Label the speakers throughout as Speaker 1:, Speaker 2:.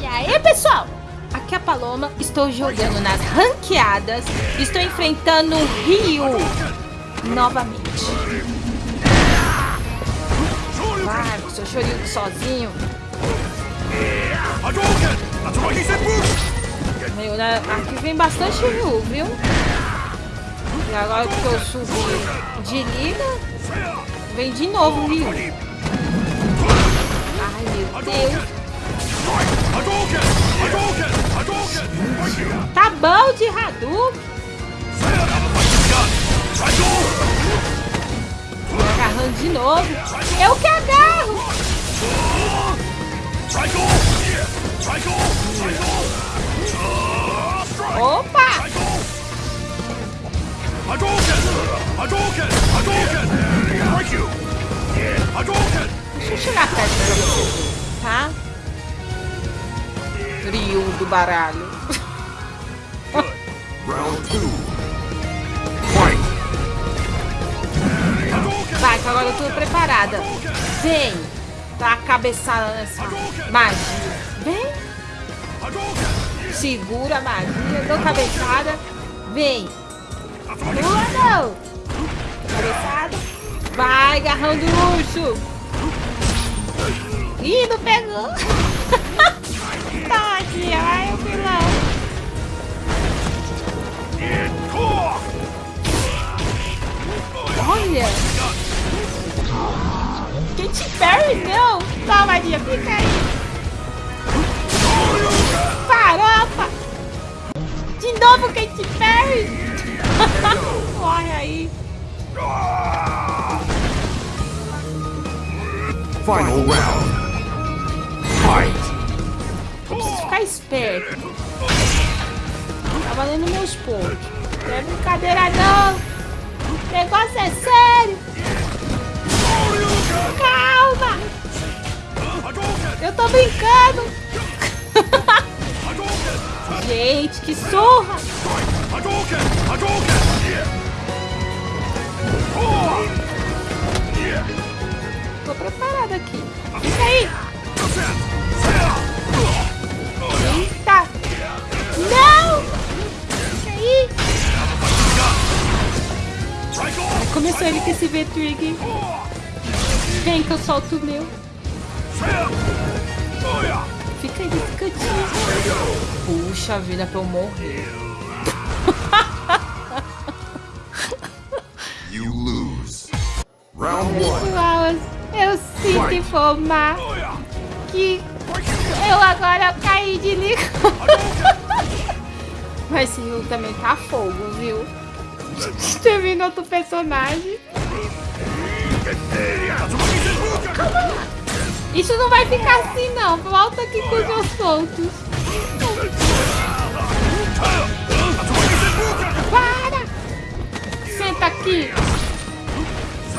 Speaker 1: E aí, pessoal? Aqui é a Paloma, estou jogando nas ranqueadas, estou enfrentando o Ryu novamente. Vai, seu chorinho sozinho. Meu, né? Aqui vem bastante Ryu, viu? E agora que eu subi de liga, vem de novo o Ryu. Meu Deus. Tá bom de Hadouken. Agarrando de novo. Eu que agarro. Opa! Deixa eu chegar perto pra você ver, tá? Do baralho.
Speaker 2: Round two.
Speaker 1: Vai, que agora eu tô preparada. Vem. Dá a cabeçada nessa magia. Vem. Segura a magia. Dou cabeçada. Vem. Pula não. Cabeçada. Vai, garrão do urso. Ih, não pegou. Tadinha, ai, o vilão. Olha. Katy Perry, não. Toma, Maria, fica aí. Farofa. De novo, Katy Perry. Morre aí.
Speaker 2: Final round.
Speaker 1: Preciso ficar esperto. Tá valendo meus pontos. Não é brincadeira, não. O negócio é sério. Calma. Eu tô brincando. Gente, que surra. Tô preparado aqui. Fica aí. Com esse V-Trig. Vem que eu solto o meu. Fica aí nesse cantinho. Puxa vida pra eu morrer.
Speaker 2: You lose. Round one.
Speaker 1: Pessoal, eu sinto informar que eu agora caí de liga. Mas esse Rio também tá fogo, viu? Termina outro personagem. Isso não vai ficar assim, não. Volta aqui com os meus pontos. Para! Senta aqui.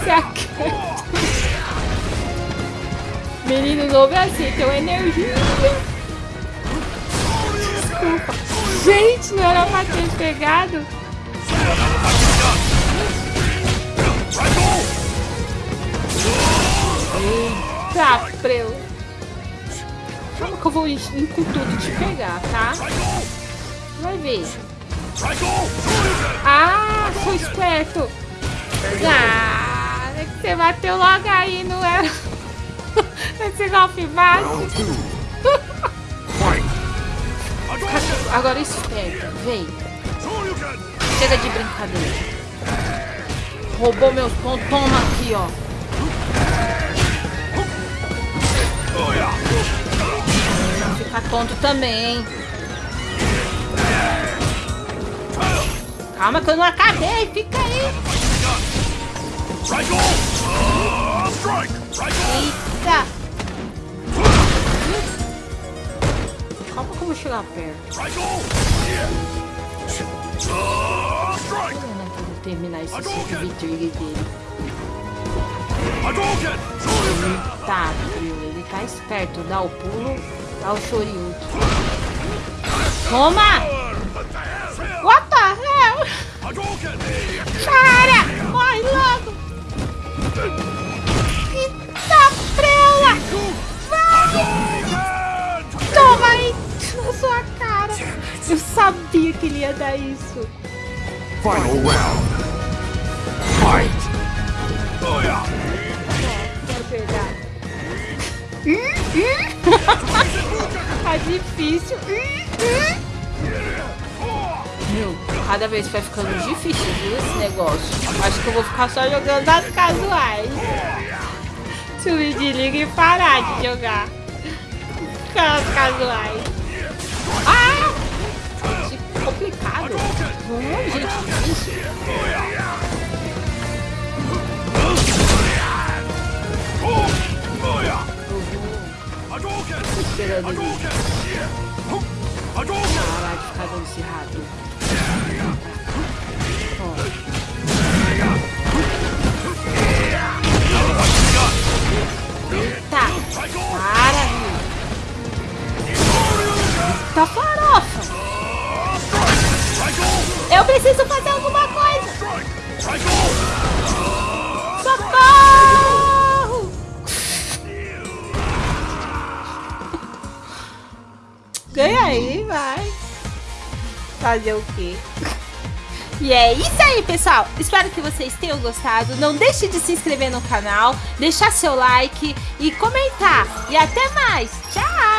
Speaker 1: Se aquieta. Menino novo é assim, tem energia. Desculpa. Gente, não era pra ter pegado. Eita, preu. Calma que eu vou ir com tudo te pegar, tá? Vai ver. Ah, sou esperto. Ah, é que você bateu logo aí, não era? Esse golpe.
Speaker 2: Fight.
Speaker 1: Agora esperto, vem. Chega de brincadeira. Roubou meus pontos, toma aqui, ó. Fica tonto também? Calma que eu não acabei, fica aí. Eita. Calma que eu vou chegar perto terminar esse tipo Trigger dele. Ele tá. Ele tá esperto. Dá o pulo, dá o Shoryuken. Toma! What the hell? Cara, morre logo! Tá Eita frela! Vai! Toma aí na sua cara! Eu sabia que ele ia dar isso.
Speaker 2: Final round. Fight!
Speaker 1: Quero pegar. tá difícil. Meu, cada vez vai ficando difícil, viu, esse negócio. Acho que eu vou ficar só jogando as casuais. Subir de liga e parar de jogar. Ficar as casuais. Ah! Que complicado. Vamos, gente, difícil. Ele parar de ficar dando esse rato. Ó. Eita! Para! Tá farofa! Eu preciso fazer Fazer o quê? E é isso aí, pessoal. Espero que vocês tenham gostado. Não deixe de se inscrever no canal, deixar seu like e comentar. E até mais. Tchau!